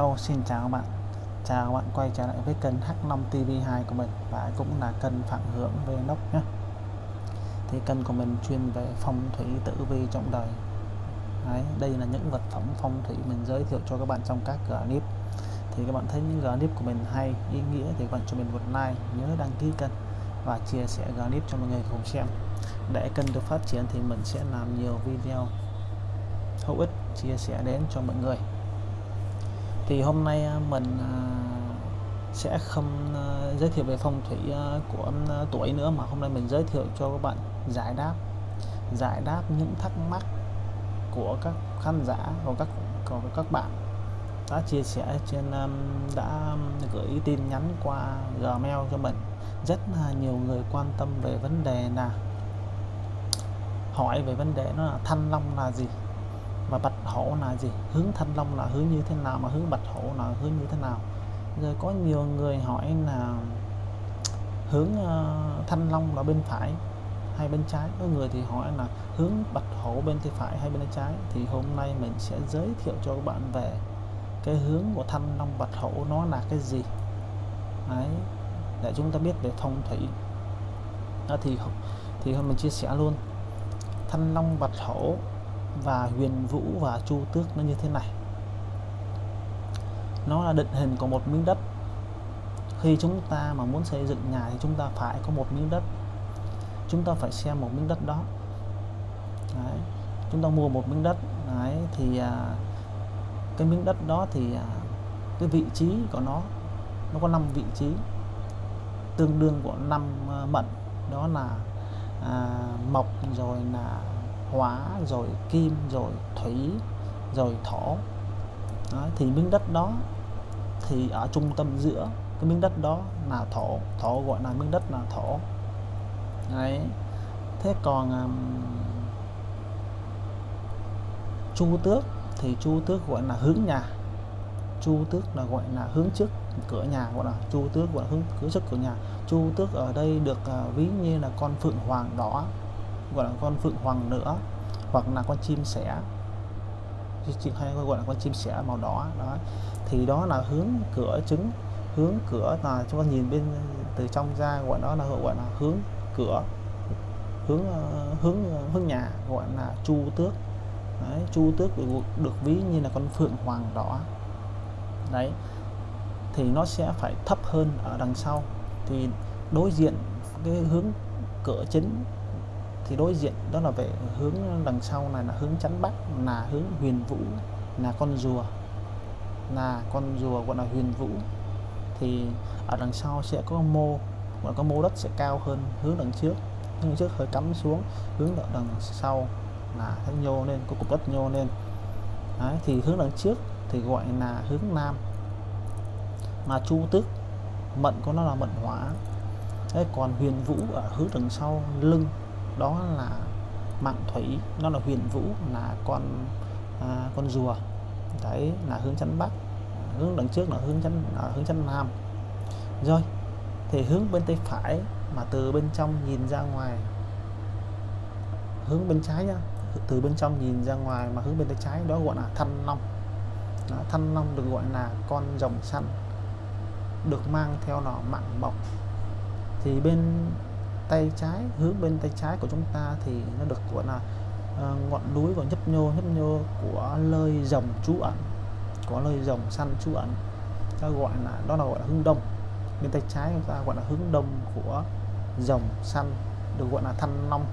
Hello xin chào các bạn. Chào các bạn quay trở lại với kênh H5 TV2 của mình và cũng là kênh Phạm Hưởng về nóc nhé. Thì kênh của mình chuyên về phong thủy tử vi trong đời. Đấy, đây là những vật phẩm phong thủy mình giới thiệu cho các bạn trong các clip thì các bạn thấy những clip của mình hay ý nghĩa thì các bạn cho mình một like nhớ đăng ký kênh và chia sẻ clip cho mọi người cùng xem. Để kênh được phát triển thì mình sẽ làm nhiều video hữu ích chia sẻ đến cho mọi người thì hôm nay à, mình à, sẽ không à, giới thiệu về phong thủy của tuổi nữa, mà hôm nay mình giới thiệu cho các bạn giải đáp giải đáp những thắc mắc của các khán giả và các, của các bạn đã chia sẻ trên đã gửi tin nhắn qua Gmail cho mình. Rất là nhiều người quan tâm về vấn đề là, hỏi về vấn đề nó là thanh long là gì và bạch hổ là gì? Hướng thanh long là hướng như thế nào? Mà hướng bạch hổ là hướng như thế nào? Rồi có nhiều người hỏi là hướng uh, thanh long là bên phải hay bên trái? Có người thì hỏi là hướng bạch hổ bên tay phải hay bên tay trái? Thì hôm nay mình sẽ giới thiệu cho các bạn về cái hướng của thanh long bạch hổ nó là cái gì. Đấy, để chúng ta biết về phong thủy đó thì thì hôm mình chia sẻ luôn. Thanh long bạch hổ và huyền vũ và chu tước nó như thế này. Nó là định hình của một miếng đất. Khi chúng ta mà muốn xây dựng nhà thì chúng ta phải có một miếng đất. Chúng ta phải xem một miếng đất đó. Đấy. chúng ta mua một miếng đất. Đấy, thì à, cái miếng đất đó thì à, cái vị trí của nó nó có 5 vị trí tương đương của năm à, mận. Mệnh đó là à, mộc rồi là hóa rồi kim rồi thủy rồi thổ. Đó, thì miếng đất đó thì ở trung tâm giữa cái miếng đất đó là thổ. Thổ gọi là miếng đất là thổ. Đấy. Thế còn um, chu tước thì chu tước gọi là hướng nhà. Chu tước là gọi là hướng trước cửa nhà gọi là chu tước gọi là hướng cửa trước cửa nhà. Chu tước ở đây được uh, ví như là con phượng hoàng đỏ gọi là con phượng hoàng nữa hoặc là con chim sẻ. Chim hay gọi là con chim sẻ màu đỏ đó. Thì đó là hướng cửa trứng hướng cửa là chúng ta nhìn bên từ trong ra gọi đó là gọi là hướng cửa hướng ờ, hướng hướng nhà gọi là chu tước. Đấy, chu tước được, được ví như là con phượng hoàng đỏ. Đấy thì nó sẽ phải thấp hơn ở đằng sau. Thì đối diện cái hướng cửa chính thì đối diện đó là về hướng đằng sau này là hướng chắn bắc là hướng huyền vũ là con rùa là con rùa gọi là huyền vũ. Thì ở đằng sau sẽ có mô và có mô đất sẽ cao hơn hướng đằng trước. Hướng trước hơi cắm xuống hướng đằng sau là thấy nhô lên có cục đất nhô lên. Đấy, thì hướng đằng trước thì gọi là hướng nam. Mà chu tước mận của nó là mận hỏa. Đấy, còn huyền vũ ở hướng đằng sau lưng đó là mạng thủy nó là huyền vũ là con à, con rùa. Đấy là hướng chắn bắc hướng đằng trước là hướng chắn là hướng chắn nam. Rồi thì hướng bên tay phải mà từ bên trong nhìn ra ngoài. Hướng bên trái nhá từ bên trong nhìn ra ngoài mà hướng bên tay trái đó gọi là thanh long. Đó, thanh long được gọi là con rồng xanh được mang theo nó mạng mộc thì bên tay trái hướng bên tay trái của chúng ta thì nó được gọi là uh, ngọn núi và nhấp nhô nhấp nhô của lơi rồng trú ẩn có lơi rồng săn trú ẩn. Ta gọi là đó là gọi là hướng đông. Bên tay trái chúng ta gọi là hướng đông của rồng săn được gọi là thanh long.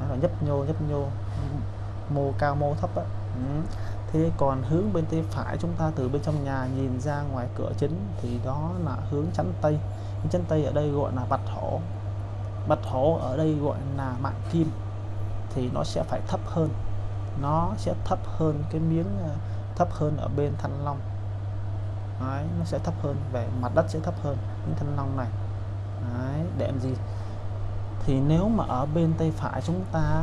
Đó là nhấp nhô nhấp nhô mô cao mô thấp á. Ừ. thế còn hướng bên tay phải chúng ta từ bên trong nhà nhìn ra ngoài cửa chính thì đó là hướng chắn tây chắn tây ở đây gọi là bạch hổ bạch hổ ở đây gọi là mạng kim thì nó sẽ phải thấp hơn. Nó sẽ thấp hơn cái miếng à, thấp hơn ở bên thanh long. Đấy, nó sẽ thấp hơn về mặt đất sẽ thấp hơn những thanh long này. Đấy, để làm gì? Thì nếu mà ở bên tay phải chúng ta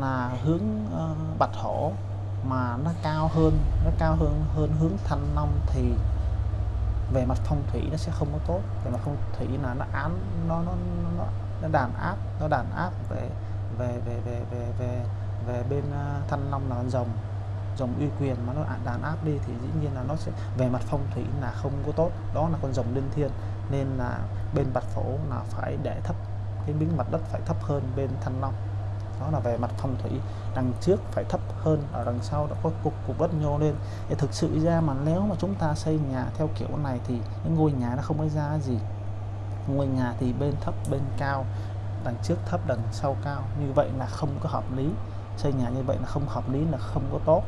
là hướng ờ, uh, bạch hổ mà nó cao hơn nó cao hơn hơn hướng thanh long thì về mặt phong thủy nó sẽ không có tốt. Về mặt phong thủy là nó án nó nó nó nó đàn áp, nó đàn áp về về về về về về về bên ờ, thanh long là rồng rồng dòng uy quyền mà nó đàn áp đi thì dĩ nhiên là nó sẽ, về mặt phong thủy là không có tốt. Đó là con rồng linh thiên nên là bên bạch phổ là phải để thấp, cái miếng mặt đất phải thấp hơn bên thanh long. Đó là về mặt phong thủy, đằng trước phải thấp hơn, ở đằng sau đã có cục cục đất nhô lên. Để thực sự ra mà nếu mà chúng ta xây nhà theo kiểu này thì cái ngôi nhà nó không có ra gì ngôi nhà thì bên thấp, bên cao, đằng trước thấp, đằng sau cao. Như vậy là không có hợp lý. Xây nhà như vậy là không hợp lý, là không có tốt.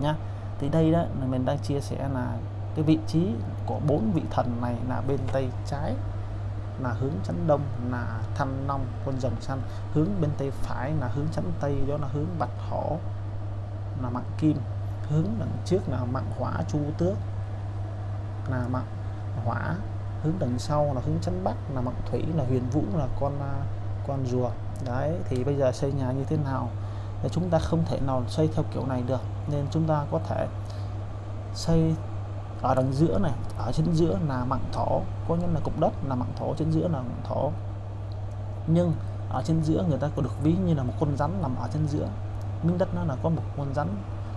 Nhá. Thì đây đó, là mình đang chia sẻ là cái vị trí của bốn vị thần này là bên tay trái, là hướng chấn đông, là thanh long, con rồng xanh. Hướng bên tay phải là hướng chấn tây, đó là hướng bạch hổ, là mạng kim. Hướng đằng trước là mạng hỏa, chu tước, là mạng hỏa hướng đằng sau, là hướng chấn bắc, là mạng thủy, là huyền vũ, là con à, con rùa. Đấy, thì bây giờ xây nhà như thế nào? Thì chúng ta không thể nào xây theo kiểu này được, nên chúng ta có thể xây ở đằng giữa này, ở trên giữa là mạng thổ, có nghĩa là cục đất là mạng thổ trên giữa là mạng thổ. Nhưng ở trên giữa người ta có được ví như là một con rắn nằm ở trên giữa. Miếng đất nó là có một con rắn,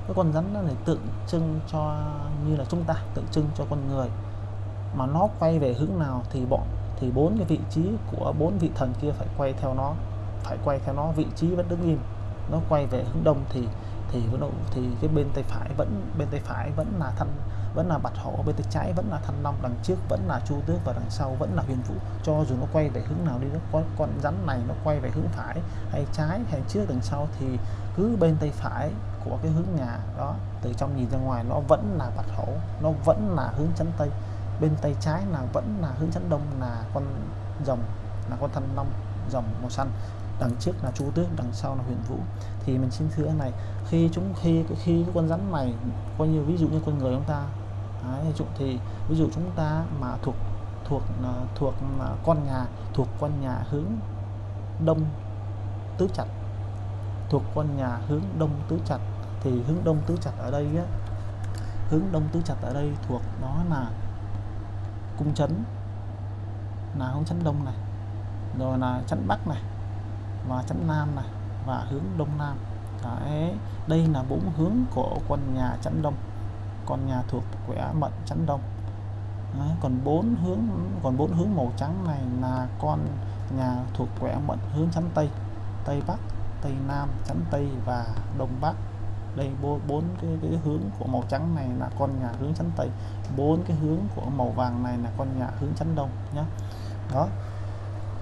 cái con rắn nó này tượng trưng cho, như là chúng ta, tượng trưng cho con người mà nó quay về hướng nào thì bọn, thì bốn cái vị trí của bốn vị thần kia phải quay theo nó, phải quay theo nó, vị trí vẫn đứng im. Nó quay về hướng đông thì thì vẫn thì cái bên tay phải vẫn, bên tay phải vẫn là thanh, vẫn là bạch hổ, bên tay trái vẫn là thanh long, đằng trước vẫn là chu tước và đằng sau vẫn là huyền vũ. Cho dù nó quay về hướng nào đi, nó có con rắn này nó quay về hướng phải hay trái hay trước đằng sau thì cứ bên tay phải của cái hướng nhà đó, từ trong nhìn ra ngoài nó vẫn là bạch hổ, nó vẫn là hướng chấn tây bên tay trái là vẫn là hướng dẫn đông là con rồng là con thân long rồng màu xanh. Đằng trước là chu tước đằng sau là huyền vũ. Thì mình xin thưa này khi chúng khi khi con rắn này coi như ví dụ như con người chúng ta Đấy, ví dụ thì ví dụ chúng ta mà thuộc thuộc à, thuộc à, con nhà thuộc con nhà hướng đông tứ chặt thuộc con nhà hướng đông tứ chặt thì hướng đông tứ chặt ở đây á, hướng đông tứ chặt ở đây thuộc đó là cung chấn là hướng chấn đông này rồi là chấn bắc này và chấn nam này và hướng đông nam. Đấy, đây là bốn hướng của con nhà chấn đông con nhà thuộc quẻ mận chấn đông. Đấy, còn bốn hướng còn bốn hướng màu trắng này là con nhà thuộc quẻ mận hướng chấn tây tây bắc tây nam chấn tây và đông bắc đây bốn cái, cái hướng của màu trắng này là con nhà hướng chắn tây. Bốn cái hướng của màu vàng này là con nhà hướng chắn đông nhé đó.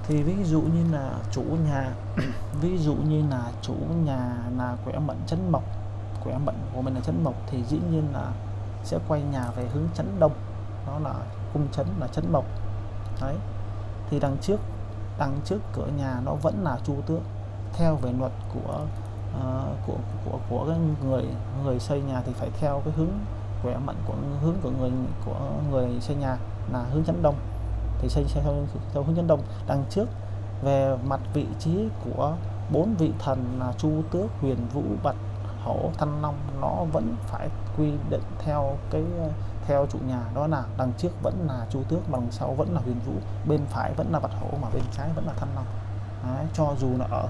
Thì ví dụ như là chủ nhà ví dụ như là chủ nhà là quẻ mệnh chấn mộc. Quẻ mệnh của mình là chấn mộc thì dĩ nhiên là sẽ quay nhà về hướng chấn đông. Đó là cung chấn là chấn mộc. Đấy. Thì đằng trước đằng trước cửa nhà nó vẫn là chu tước. Theo về luật của uh, của của của cái người người xây nhà thì phải theo cái hướng khỏe mạnh của hướng của người của người xây nhà là hướng chấn đông. Thì xây theo, theo hướng chấn đông. Đằng trước về mặt vị trí của bốn vị thần là chu tước huyền vũ bạch hổ thanh long nó vẫn phải quy định theo cái theo chủ nhà đó là đằng trước vẫn là chu tước đằng sau vẫn là huyền vũ bên phải vẫn là bạch hổ mà bên trái vẫn là thanh long. Đấy, cho dù là ở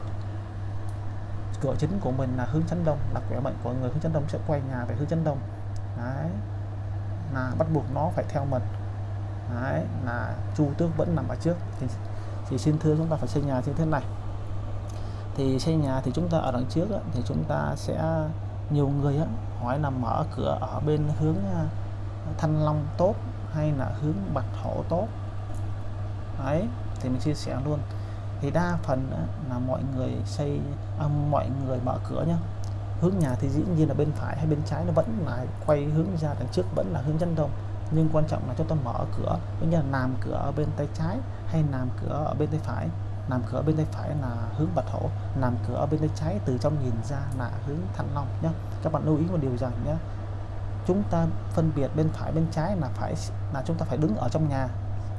cửa chính của mình là hướng chấn đông là khỏe mạnh của người hướng chấn đông sẽ quay nhà về hướng chấn đông. Đấy, là bắt buộc nó phải theo mình Đấy, là chu tước vẫn nằm ở trước. Thì, thì xin thưa chúng ta phải xây nhà như thế này. Thì xây nhà thì chúng ta ở đằng trước thì chúng ta sẽ nhiều người hỏi là mở cửa ở bên hướng à, thanh long tốt hay là hướng bạch hổ tốt? Đấy thì mình chia sẻ luôn thì đa phần là mọi người xây à, mọi người mở cửa nhá. Hướng nhà thì dĩ nhiên là bên phải hay bên trái nó vẫn là quay hướng ra đằng trước vẫn là hướng chân đông. Nhưng quan trọng là chúng ta mở cửa cũng như là làm cửa ở bên tay trái hay làm cửa ở bên tay phải. Làm cửa bên tay phải là hướng bạch hổ làm cửa ở bên tay trái từ trong nhìn ra là hướng thăng long nhé các bạn lưu ý một điều rằng nhé chúng ta phân biệt bên phải bên trái là phải là chúng ta phải đứng ở trong nhà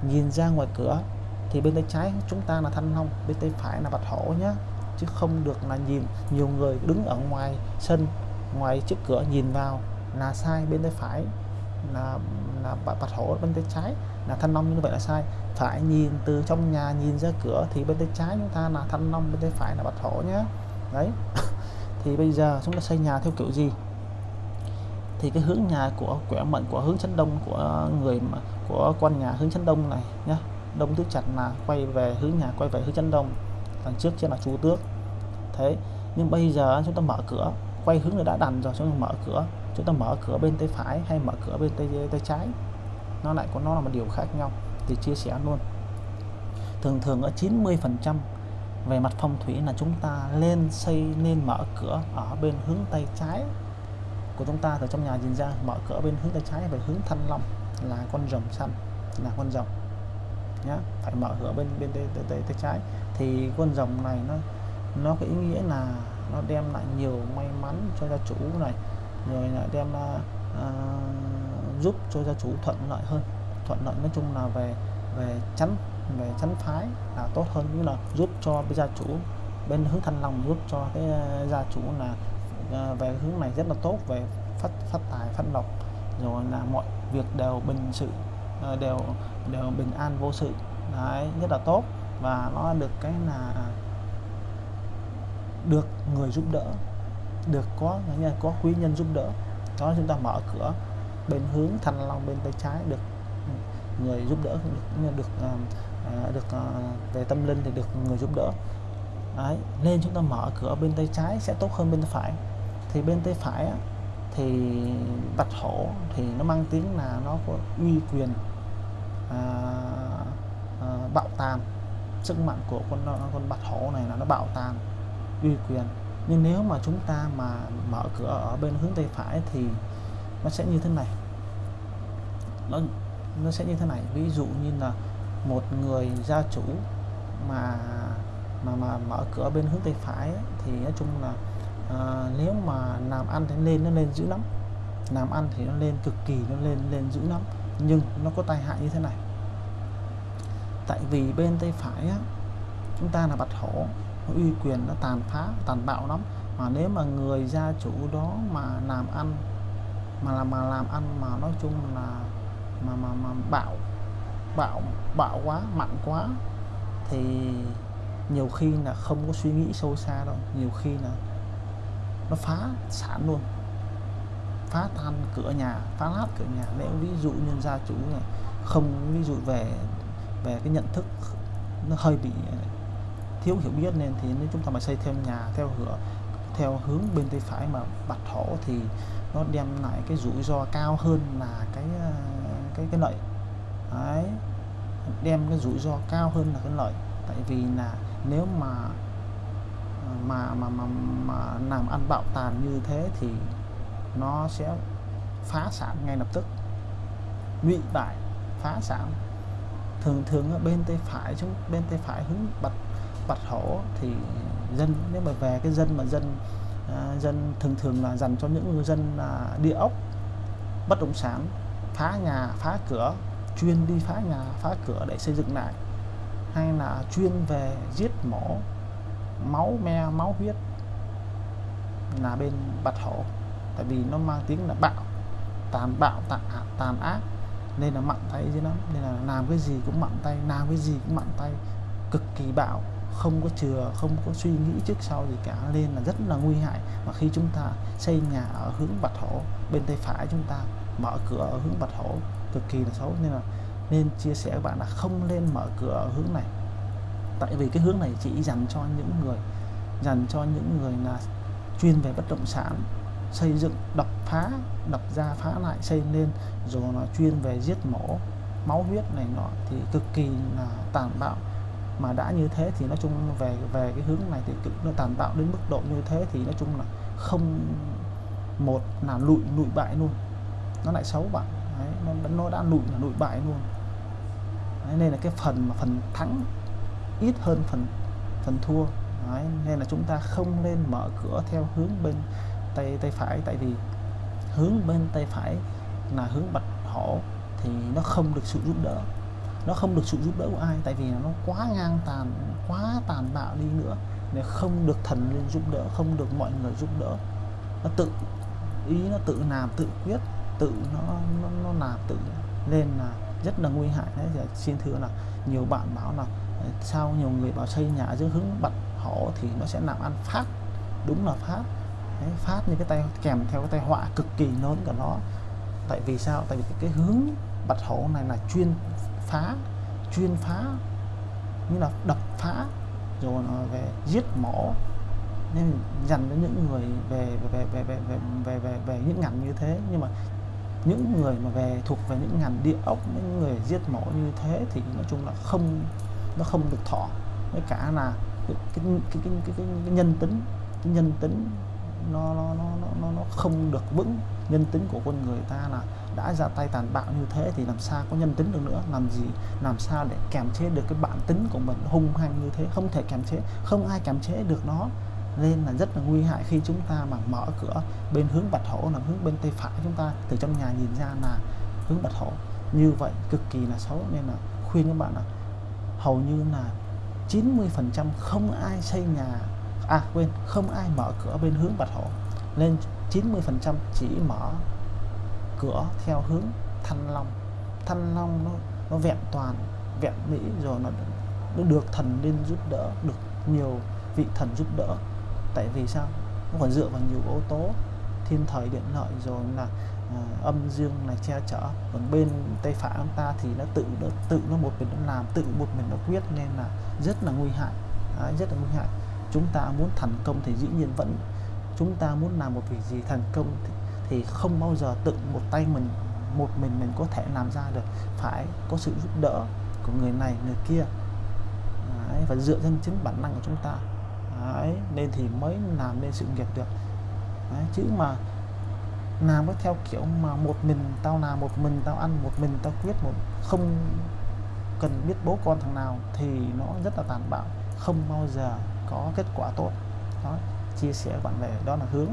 nhìn ra ngoài cửa thì bên tay trái chúng ta là thanh long, bên tay phải là bạch hổ nhé chứ không được là nhìn, nhiều người đứng ở ngoài sân, ngoài trước cửa nhìn vào là sai, bên tay phải là là bạch hổ, bên tay trái là thanh long, như vậy là sai. Phải nhìn từ trong nhà, nhìn ra cửa thì bên tay trái chúng ta là thanh long, bên tay phải là bạch hổ nhé đấy. Thì bây giờ chúng ta xây nhà theo kiểu gì? Thì cái hướng nhà của quẻ mệnh, của hướng chấn đông của người mà, của con nhà hướng chấn đông này nhá đông tứ chặt là quay về hướng nhà, quay về hướng chấn đông, đằng trước trên là chú tước. Thế, nhưng bây giờ chúng ta mở cửa, quay hướng người đã đành rồi, chúng ta mở cửa. Chúng ta mở cửa bên tay phải hay mở cửa bên tay tay trái? Nó lại có, nó là một điều khác nhau. Thì chia sẻ luôn. Thường thường ở 90 phần trăm về mặt phong thủy là chúng ta lên xây nên mở cửa ở bên hướng tay trái của chúng ta. Từ trong nhà nhìn ra, mở cửa bên hướng tay trái về hướng thanh long là con rồng xanh, là con rồng nhá phải mở cửa bên bên tay, tay, tay, tay trái. Thì con rồng này nó nó có ý nghĩa là nó đem lại nhiều may mắn cho gia chủ này rồi lại đem uh, giúp cho gia chủ thuận lợi hơn. Thuận lợi nói chung là về về chắn về chắn phái là tốt hơn. Như là giúp cho gia chủ bên hướng thanh long giúp cho cái à, gia chủ là uh, về hướng này rất là tốt về phát phát tài phát lộc. Rồi là mọi việc đều bình sự. Ờ, đều đều bình an vô sự. Đấy rất là tốt. Và nó được cái là được người giúp đỡ được có nhân có quý nhân giúp đỡ. Đó chúng ta mở cửa bên hướng thanh long bên tay trái được ừ, người giúp đỡ được được ờ, ờ, được về tâm linh thì được người giúp đỡ. Đấy, nên chúng ta mở cửa bên tay trái sẽ tốt hơn bên tay phải. Thì bên tay phải á, thì bạch hổ thì nó mang tiếng là nó có uy quyền à, à, bạo tàn. Sức mạnh của con con bạch hổ này là nó bạo tàn uy quyền. Nhưng nếu mà chúng ta mà mở cửa ở bên hướng tay phải thì nó sẽ như thế này. Nó nó sẽ như thế này. Ví dụ như là một người gia chủ mà mà mà mở cửa bên hướng tay phải ấy, thì nói chung là à, nếu mà làm ăn thì lên nó lên dữ lắm. Làm ăn thì nó lên cực kỳ nó lên lên dữ lắm. Nhưng nó có tai hại như thế này. Tại vì bên tay phải á, chúng ta là bạch hổ uy quyền nó tàn phá tàn bạo lắm. Mà nếu mà người gia chủ đó mà làm ăn mà làm mà làm ăn mà nói chung là mà mà mà bạo bạo bạo quá mạnh quá thì nhiều khi là không có suy nghĩ sâu xa đâu. Nhiều khi là nó phá sản luôn. Phá tan cửa nhà, phá nát cửa nhà. Nếu ví dụ như gia chủ này không ví dụ về về cái nhận thức nó hơi bị thiếu hiểu biết nên thì nếu chúng ta mà xây thêm nhà theo cửa theo hướng bên tay phải mà bạch thổ thì nó đem lại cái rủi ro cao hơn là cái ờ, cái cái lợi. Đấy, đem cái rủi ro cao hơn là cái lợi. Tại vì là nếu mà mà mà mà, mà làm ăn bạo tàn như thế thì nó sẽ phá sản ngay lập tức. Lụy bại phá sản. Thường thường ở bên tay phải chúng bên tay phải hướng bạch bạch hổ thì dân nếu mà về cái dân mà dân à, dân thường thường là dành cho những người dân là địa ốc bất động sản phá nhà phá cửa chuyên đi phá nhà phá cửa để xây dựng lại hay là chuyên về giết mổ máu me máu huyết là bên bạch hổ. Tại vì nó mang tiếng là bạo tàn bạo tàn, tàn ác. Nên là mặn tay chứ lắm nên là làm cái gì cũng mặn tay làm cái gì cũng mặn tay. Cực kỳ bạo không có chừa không có suy nghĩ trước sau gì cả. Nên là rất là nguy hại. Mà khi chúng ta xây nhà ở hướng bạch hổ bên tay phải chúng ta mở cửa ở hướng bạch hổ cực kỳ là xấu. Nên là nên chia sẻ các bạn là không nên mở cửa ở hướng này tại vì cái hướng này chỉ dành cho những người dành cho những người là chuyên về bất động sản xây dựng đập phá đập ra phá lại xây lên rồi nó chuyên về giết mổ máu huyết này nọ thì cực kỳ là tàn bạo. Mà đã như thế thì nói chung về về cái hướng này thì cực nó tàn bạo đến mức độ như thế thì nói chung là không một là lụi lụi bại luôn. Nó lại xấu bạn. Đấy, nó, nó đã lụi là lụi bại luôn. Đấy, nên là cái phần mà phần thắng ít hơn phần phần thua. Đấy, nên là chúng ta không nên mở cửa theo hướng bên tay tay phải. Tại vì hướng bên tay phải là hướng bạch hổ thì nó không được sự giúp đỡ. Nó không được sự giúp đỡ của ai tại vì nó quá ngang tàn quá tàn bạo đi nữa nếu không được thần lên giúp đỡ không được mọi người giúp đỡ. Nó tự ý nó tự làm tự quyết tự nó nó, nó làm tự. Nên là rất là nguy hại. Đấy xin thưa là nhiều bạn bảo là sao nhiều người bảo xây nhà dưới hướng bạch hổ thì nó sẽ làm ăn phát. Đúng là phát. Đấy, phát như cái tay kèm theo cái tay họa cực kỳ lớn của nó. Tại vì sao? Tại vì cái, hướng bạch hổ này là chuyên phá chuyên phá như là đập phá rồi nó về giết mổ. Nên dành cho những người về về về về về về về, về những ngành như thế. Nhưng mà những người mà về thuộc về những ngành địa ốc những người giết mổ như thế thì nói chung là không nó không được thọ. Với cả là cái cái cái cái, cái, cái, cái nhân tính cái nhân tính nó nó nó nó nó không được vững. Nhân tính của con người ta là đã ra tay tàn bạo như thế thì làm sao có nhân tính được nữa? Làm gì làm sao để kềm chế được cái bản tính của mình hung hăng như thế? Không thể kềm chế không ai kềm chế được nó. Nên là rất là nguy hại khi chúng ta mà mở cửa bên hướng bạch hổ là hướng bên tay phải chúng ta. Từ trong nhà nhìn ra là hướng bạch hổ. Như vậy cực kỳ là xấu. Nên là khuyên các bạn là hầu như là 90% không ai xây nhà à quên không ai mở cửa bên hướng bạch hổ. Nên 90% chỉ mở cửa theo hướng thanh long. Thanh long nó nó vẹn toàn vẹn mỹ rồi nó, nó được thần lên giúp đỡ được nhiều vị thần giúp đỡ. Tại vì sao? Nó còn dựa vào nhiều yếu tố thiên thời điện lợi rồi là à, âm dương này che chở. Còn bên tay phải ông ta thì nó tự nó tự nó một mình nó làm tự một mình nó quyết nên là rất là nguy hại. Đấy, rất là nguy hại. Chúng ta muốn thành công thì dĩ nhiên vẫn chúng ta muốn làm một việc gì thành công thì, thì không bao giờ tự một tay mình một mình mình có thể làm ra được. Phải có sự giúp đỡ của người này người kia. Đấy, và dựa trên chính bản năng của chúng ta. Đấy, nên thì mới làm nên sự nghiệp được. Đấy, chứ mà làm nó theo kiểu mà một mình tao làm một mình tao ăn một mình tao quyết một không cần biết bố con thằng nào thì nó rất là tàn bạo không bao giờ có kết quả tốt. Đó chia sẻ bạn bè đó là hướng.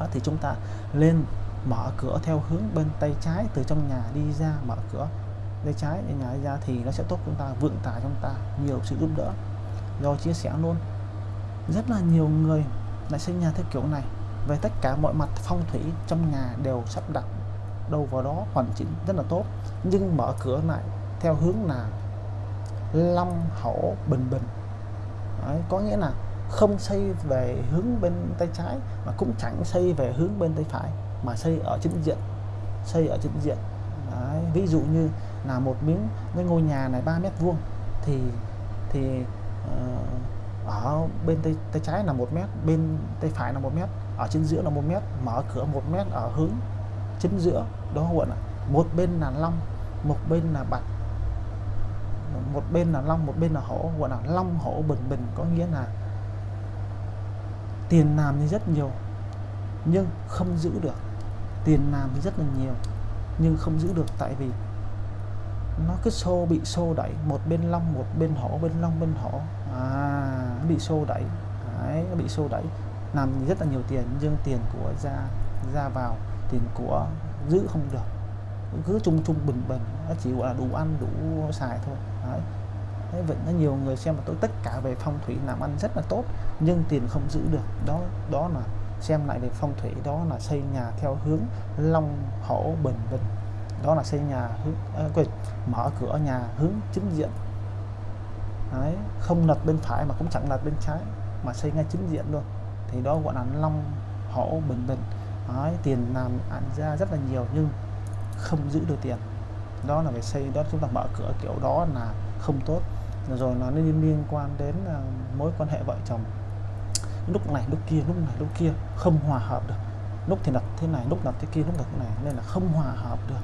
Đó, thì chúng ta lên mở cửa theo hướng bên tay trái từ trong nhà đi ra mở cửa tay trái để nhà đi ra thì nó sẽ tốt chúng ta vượng tài chúng ta nhiều sự giúp đỡ. Do chia sẻ luôn rất là nhiều người lại xây nhà theo kiểu này về tất cả mọi mặt phong thủy trong nhà đều sắp đặt đâu vào đó hoàn chỉnh rất là tốt. Nhưng mở cửa lại theo hướng là long hổ bình bình. Đấy, có nghĩa là không xây về hướng bên tay trái mà cũng chẳng xây về hướng bên tay phải mà xây ở chính diện xây ở chính diện. Đấy, ví dụ như là một miếng cái ngôi nhà này 3 mét vuông thì thì uh, ở bên tay, tay trái là một mét bên tay phải là một mét ở trên giữa là một mét mở cửa một mét ở hướng chính giữa đó gọi là một bên là long một bên là bạch. Một bên là long một bên là hổ gọi là long hổ bình bình có nghĩa là tiền làm thì rất nhiều nhưng không giữ được. Tiền làm thì rất là nhiều nhưng không giữ được tại vì nó cứ xô bị xô đẩy. Một bên long một bên hổ bên long bên hổ. À bị xô đẩy. Đấy, nó bị xô đẩy làm rất là nhiều tiền nhưng tiền của ra ra vào tiền của giữ không được. Cứ chung chung bình bình nó chỉ gọi là đủ ăn đủ xài thôi. Đấy. Thế vậy nó nhiều người xem mà tôi tất cả về phong thủy làm ăn rất là tốt nhưng tiền không giữ được. Đó đó là xem lại về phong thủy đó là xây nhà theo hướng long hổ bình bình. Đó là xây nhà hướng à, quên, mở cửa nhà hướng chính diện. Đấy, không lật bên phải mà cũng chẳng lật bên trái mà xây ngay chính diện luôn thì đó gọi là long hổ bình bình. Đấy, tiền làm ăn ra rất là nhiều nhưng không giữ được tiền. Đó là phải xây đó chúng ta mở cửa kiểu đó là không tốt. Rồi nó liên liên quan đến uh, mối quan hệ vợ chồng. Lúc này lúc kia lúc này lúc kia không hòa hợp được. Lúc thì đặt thế này lúc đặt thế kia lúc đặt thế này nên là không hòa hợp được.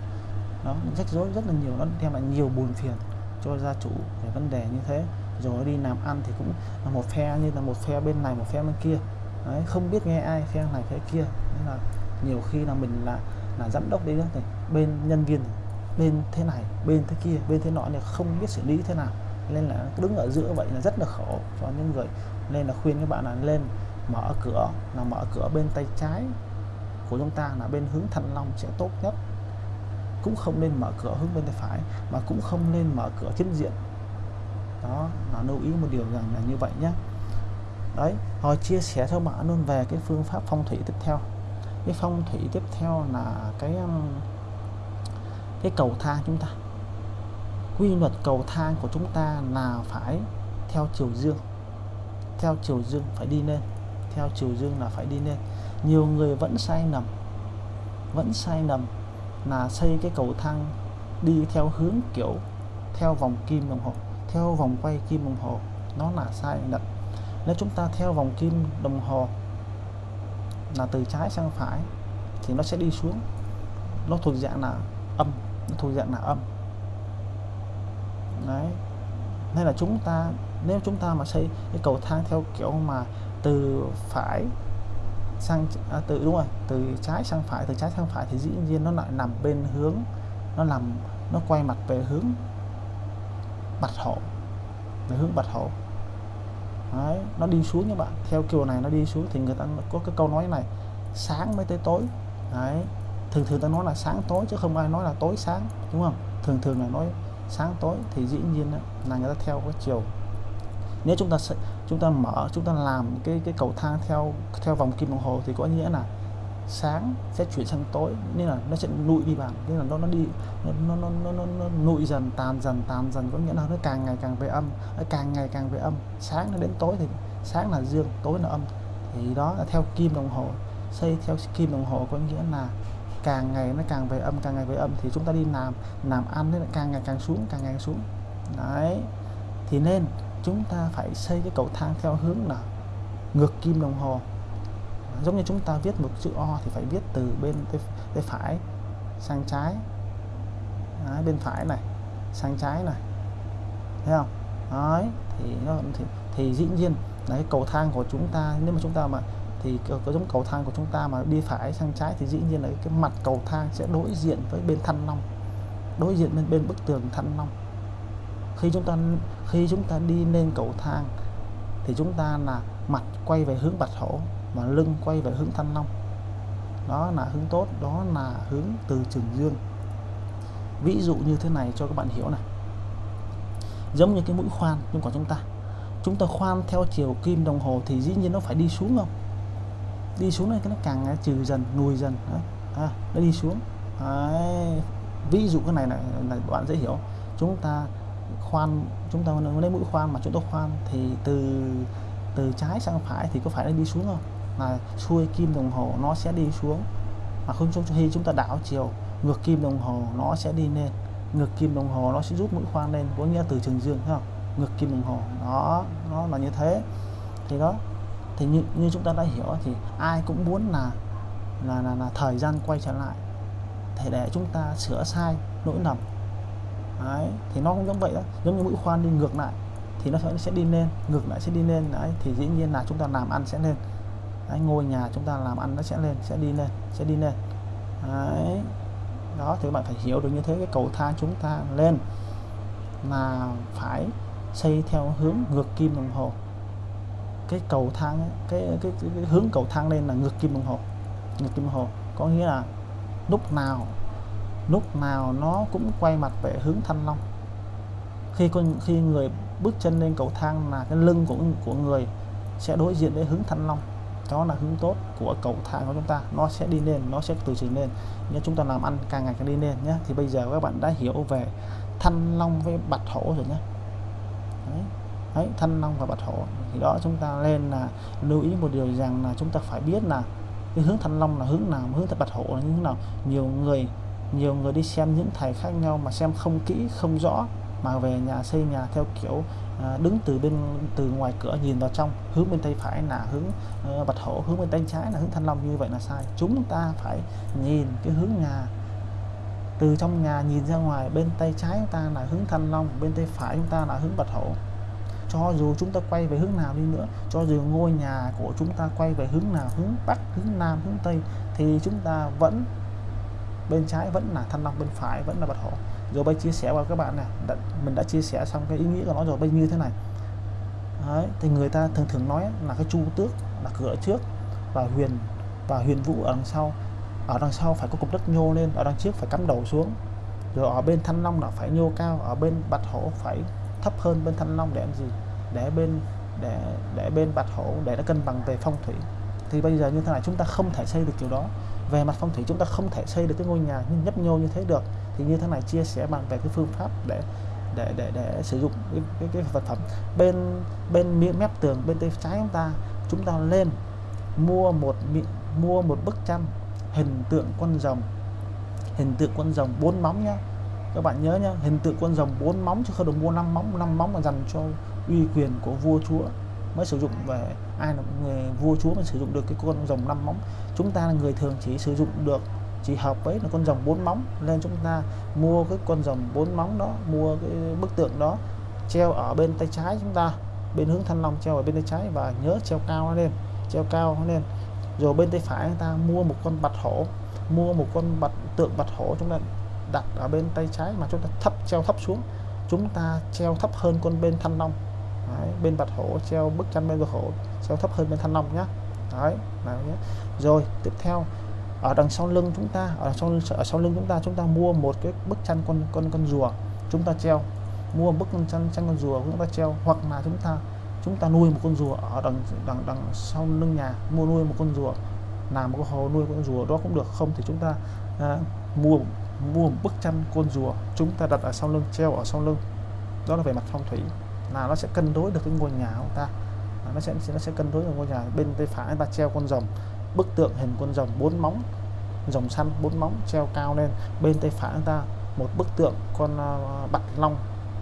Nó rắc rối rất là nhiều nó đem lại nhiều buồn phiền cho gia chủ về vấn đề như thế. Rồi đi làm ăn thì cũng là một phe như là một phe bên này một phe bên kia. Đấy, không biết nghe ai khen này phe kia. Nên là nhiều khi là mình là là giám đốc đấy đó thì bên nhân viên bên thế này bên thế kia bên thế nọ thì không biết xử lý thế nào. Nên là đứng ở giữa vậy là rất là khổ cho những người. Nên là khuyên các bạn là lên mở cửa là mở cửa bên tay trái của chúng ta là bên hướng thành long sẽ tốt nhất. Cũng không nên mở cửa hướng bên tay phải mà cũng không nên mở cửa chính diện. Đó là lưu ý một điều rằng là như vậy nhé đấy rồi chia sẻ cho bạn luôn về cái phương pháp phong thủy tiếp theo. Cái phong thủy tiếp theo là cái um, cái cầu thang chúng ta. Quy luật cầu thang của chúng ta là phải theo chiều dương. Theo chiều dương phải đi lên. Theo chiều dương là phải đi lên. Nhiều người vẫn sai lầm. Vẫn sai lầm là xây cái cầu thang đi theo hướng kiểu theo vòng kim đồng hồ, theo vòng quay kim đồng hồ. Nó là sai lầm nếu chúng ta theo vòng kim đồng hồ là từ trái sang phải thì nó sẽ đi xuống. Nó thuộc dạng là âm nó thuộc dạng là âm. Đấy. Nên là chúng ta nếu chúng ta mà xây cái cầu thang theo kiểu mà từ phải sang à, từ đúng rồi từ trái sang phải từ trái sang phải thì dĩ nhiên nó lại nằm bên hướng nó làm nó quay mặt về hướng bạch hổ về hướng bạch hổ. Đấy, nó đi xuống các bạn. Theo kiểu này nó đi xuống thì người ta có cái câu nói này sáng mới tới tối. Đấy, thường thường ta nói là sáng tối chứ không ai nói là tối sáng đúng không? Thường thường là nói sáng tối thì dĩ nhiên là người ta theo cái chiều. Nếu chúng ta chúng ta mở chúng ta làm cái cái cầu thang theo theo vòng kim đồng hồ thì có nghĩa là sáng sẽ chuyển sang tối nên là nó sẽ nụi đi bạn. Nên là nó nó đi nó nó nó nó, nó, nó nụi dần tàn dần tàn dần có nghĩa là nó càng ngày càng về âm. Nó càng ngày càng về âm. Sáng nó đến tối thì sáng là dương tối là âm. Thì đó là theo kim đồng hồ. Xây theo kim đồng hồ có nghĩa là càng ngày nó càng về âm càng ngày về âm thì chúng ta đi làm làm ăn nó càng ngày càng xuống càng ngày càng xuống. Đấy. Thì nên chúng ta phải xây cái cầu thang theo hướng là ngược kim đồng hồ giống như chúng ta viết một chữ O thì phải viết từ bên tay, tay phải sang trái. Đấy, bên phải này sang trái này. Thấy không? Đấy, thì nó thì, thì dĩ nhiên là cái cầu thang của chúng ta nếu mà chúng ta mà thì có giống cầu thang của chúng ta mà đi phải sang trái thì dĩ nhiên là cái mặt cầu thang sẽ đối diện với bên thăn long đối diện bên bên bức tường thăn long. Khi chúng ta khi chúng ta đi lên cầu thang thì chúng ta là mặt quay về hướng bạch hổ mà lưng quay về hướng thanh long. Đó là hướng tốt đó là hướng từ trường dương. Ví dụ như thế này cho các bạn hiểu này. Giống như cái mũi khoan nhưng của chúng ta. Chúng ta khoan theo chiều kim đồng hồ thì dĩ nhiên nó phải đi xuống không? Đi xuống này cái nó càng trừ dần lùi dần. Đấy. À, nó đi xuống. Đấy. ví dụ cái này là, là bạn dễ hiểu. Chúng ta khoan chúng ta lấy mũi khoan mà chúng ta khoan thì từ từ trái sang phải thì có phải nó đi xuống không? Là xuôi kim đồng hồ nó sẽ đi xuống. Mà không trong khi chúng ta đảo chiều ngược kim đồng hồ nó sẽ đi lên. Ngược kim đồng hồ nó sẽ rút mũi khoan lên có nghĩa từ trường dương không? Ngược kim đồng hồ nó nó là như thế. Thì đó thì như, như chúng ta đã hiểu thì ai cũng muốn là là, là là thời gian quay trở lại để để chúng ta sửa sai lỗi lầm. Đấy thì nó cũng giống vậy đó. Giống như mũi khoan đi ngược lại thì nó sẽ đi lên ngược lại sẽ đi lên. Đấy thì dĩ nhiên là chúng ta làm ăn sẽ lên đấy, ngôi nhà chúng ta làm ăn nó sẽ lên sẽ đi lên sẽ đi lên. Đấy. Đó thì các bạn phải hiểu được như thế cái cầu thang chúng ta lên là phải xây theo hướng ngược kim đồng hồ. Cái cầu thang ấy, cái, cái, cái, cái hướng cầu thang lên là ngược kim đồng hồ. Ngược kim đồng hồ. Có nghĩa là lúc nào lúc nào nó cũng quay mặt về hướng thanh long. Khi con khi người bước chân lên cầu thang là cái lưng của của người sẽ đối diện với hướng thanh long đó là hướng tốt của cầu thang của chúng ta. Nó sẽ đi lên nó sẽ từ từ lên. Nhưng chúng ta làm ăn càng ngày càng đi lên nhé. Thì bây giờ các bạn đã hiểu về thanh long với bạch hổ rồi nhé. Đấy, đấy thanh long và bạch hổ. Thì đó chúng ta lên là lưu ý một điều rằng là chúng ta phải biết là cái hướng thanh long là hướng nào hướng bạch hổ là như thế nào. Nhiều người nhiều người đi xem những thầy khác nhau mà xem không kỹ không rõ mà về nhà xây nhà theo kiểu à, đứng từ bên từ ngoài cửa nhìn vào trong hướng bên tay phải là hướng ờ, bạch hổ hướng bên tay trái là hướng thanh long như vậy là sai. Chúng ta phải nhìn cái hướng nhà. Từ trong nhà nhìn ra ngoài bên tay trái chúng ta là hướng thanh long bên tay phải chúng ta là hướng bạch hổ. Cho dù chúng ta quay về hướng nào đi nữa cho dù ngôi nhà của chúng ta quay về hướng nào hướng bắc hướng nam hướng tây thì chúng ta vẫn bên trái vẫn là thanh long bên phải vẫn là bạch hổ rồi bây chia sẻ vào các bạn này đã, mình đã chia sẻ xong cái ý nghĩa của nó rồi bây như thế này. Đấy, thì người ta thường thường nói là cái chu tước là cửa trước và huyền và huyền vũ ở đằng sau. Ở đằng sau phải có cục đất nhô lên ở đằng trước phải cắm đầu xuống. Rồi ở bên thanh long là phải nhô cao ở bên bạch hổ phải thấp hơn bên thanh long để làm gì? Để bên để để bên bạch hổ để nó cân bằng về phong thủy. Thì bây giờ như thế này chúng ta không thể xây được kiểu đó. Về mặt phong thủy chúng ta không thể xây được cái ngôi nhà như nhấp nhô như thế được thì như thế này chia sẻ bằng về cái phương pháp để để để để sử dụng cái, cái, cái vật phẩm. Bên bên miệng mép tường bên tay trái chúng ta chúng ta lên mua một mua một bức tranh hình tượng con rồng. Hình tượng con rồng bốn móng nhá. Các bạn nhớ nhá hình tượng con rồng bốn móng chứ không được mua năm móng năm móng mà dành cho uy quyền của vua chúa mới sử dụng về ai là người vua chúa mới sử dụng được cái con rồng năm móng. Chúng ta là người thường chỉ sử dụng được chỉ hợp với là con rồng bốn móng. Nên chúng ta mua cái con rồng bốn móng đó mua cái bức tượng đó treo ở bên tay trái chúng ta. Bên hướng thanh long treo ở bên tay trái và nhớ treo cao lên treo cao lên. Rồi bên tay phải chúng ta mua một con bạch hổ mua một con bạch tượng bạch hổ chúng ta đặt ở bên tay trái mà chúng ta thấp treo thấp xuống. Chúng ta treo thấp hơn con bên thanh long. Đấy, bên bạch hổ treo bức tranh bên bạch hổ treo thấp hơn bên thanh long nhá. Đấy nào nhé rồi tiếp theo ở đằng sau lưng chúng ta ở sau ở sau lưng chúng ta chúng ta mua một cái bức tranh con con con rùa chúng ta treo. Mua bức tranh tranh con rùa chúng ta treo hoặc là chúng ta chúng ta nuôi một con rùa ở đằng đằng đằng sau lưng nhà mua nuôi một con rùa làm một cái hồ nuôi con rùa đó cũng được. Không thì chúng ta à, mua mua một bức tranh con rùa chúng ta đặt ở sau lưng treo ở sau lưng. Đó là về mặt phong thủy là nó sẽ cân đối được cái ngôi nhà của ta. Nó sẽ nó sẽ cân đối được ngôi nhà bên tay phải ta treo con rồng bức tượng hình con rồng bốn móng, rồng xanh bốn móng treo cao lên. Bên tay phải chúng ta, một bức tượng con à, bạch long,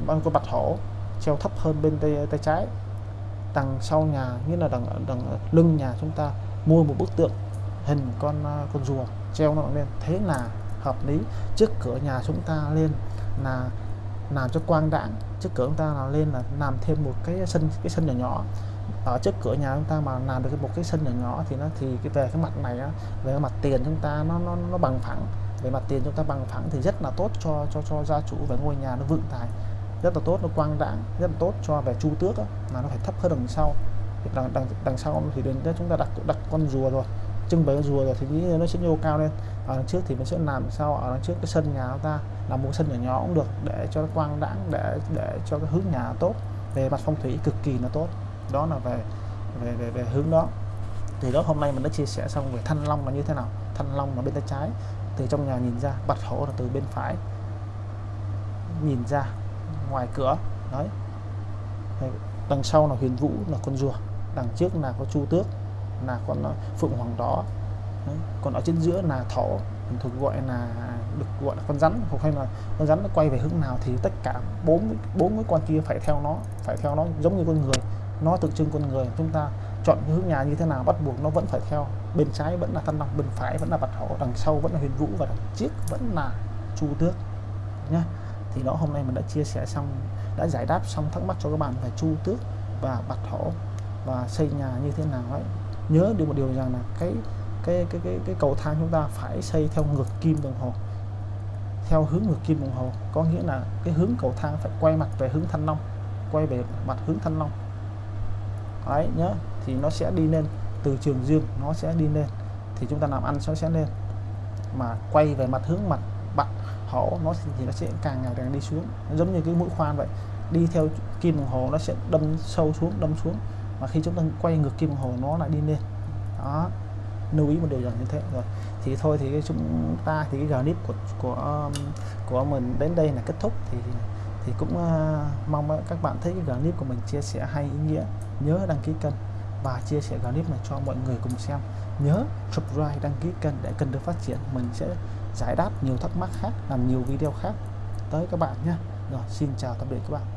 con bạch hổ treo thấp hơn bên tay tay trái. Đằng sau nhà như là đằng đằng lưng nhà chúng ta, mua một bức tượng hình con à, con rùa treo nó lên. Thế là hợp lý. Trước cửa nhà chúng ta lên là làm cho quang đãng, trước cửa chúng ta là lên là làm thêm một cái sân cái sân nhỏ nhỏ ở trước cửa nhà chúng ta mà làm được một cái sân nhỏ nhỏ thì nó thì cái về cái mặt này á, về cái mặt tiền chúng ta nó nó nó bằng phẳng. Về mặt tiền chúng ta bằng phẳng thì rất là tốt cho cho cho gia chủ về ngôi nhà nó vượng tài rất là tốt nó quang đãng rất là tốt cho về chu tước á, mà nó phải thấp hơn đằng sau. Đằng đằng đằng sau thì đến chúng ta đặt đặt con rùa rồi trưng bày con rùa rồi thì nghĩ nó sẽ nhô cao lên. Ở đằng trước thì mình sẽ làm sao? Ở đằng trước cái sân nhà chúng ta làm một sân nhỏ nhỏ cũng được để cho nó quang đãng để để cho cái hướng nhà tốt. Về mặt phong thủy cực kỳ là tốt đó là về về về, về hướng đó. Thì đó hôm nay mình đã chia sẻ xong về thanh long là như thế nào thanh long là bên tay trái. Từ trong nhà nhìn ra bạch hổ là từ bên phải. Nhìn ra ngoài cửa đấy. Đằng sau là huyền vũ là con rùa. Đằng trước là có chu tước là con ờ, phượng hoàng đỏ. Đấy. còn ở trên giữa là thỏ. Mình thuộc gọi là được gọi là con rắn. Hoặc hay là con rắn nó quay về hướng nào thì tất cả bốn bốn cái con kia phải theo nó phải theo nó giống như con người nó tượng trưng con người, chúng ta chọn cái hướng nhà như thế nào, bắt buộc nó vẫn phải theo. Bên trái vẫn là thanh long, bên phải vẫn là bạch hổ, đằng sau vẫn là huyền vũ và đằng trước vẫn là chu tước, nhá. Thì đó, hôm nay mình đã chia sẻ xong, đã giải đáp xong thắc mắc cho các bạn về chu tước và bạch hổ và xây nhà như thế nào ấy. Nhớ được một điều rằng là cái cái cái cái cái cầu thang chúng ta phải xây theo ngược kim đồng hồ. Theo hướng ngược kim đồng hồ, có nghĩa là cái hướng cầu thang phải quay mặt về hướng thanh long, quay về mặt hướng thanh long đấy, nhớ. Thì nó sẽ đi lên. Từ trường dương, nó sẽ đi lên. Thì chúng ta làm ăn nó sẽ lên. Mà quay về mặt hướng mặt bạn hổ, nó thì nó sẽ càng ngày càng đi xuống. Giống như cái mũi khoan vậy. Đi theo kim đồng hồ, nó sẽ đâm sâu xuống, đâm xuống. Mà khi chúng ta quay ngược kim đồng hồ, nó lại đi lên. Đó. Lưu ý một điều rằng như thế. Rồi. Thì thôi thì chúng ta, thì cái clip của của um, của mình đến đây là kết thúc. Thì thì cũng ờ, mong các bạn thấy cái clip của mình chia sẻ hay, ý nghĩa, nhớ đăng ký kênh và chia sẻ clip này cho mọi người cùng xem. Nhớ subscribe, đăng ký kênh để kênh được phát triển. Mình sẽ giải đáp nhiều thắc mắc khác, làm nhiều video khác tới các bạn nhé. Rồi, xin chào, tạm biệt các bạn.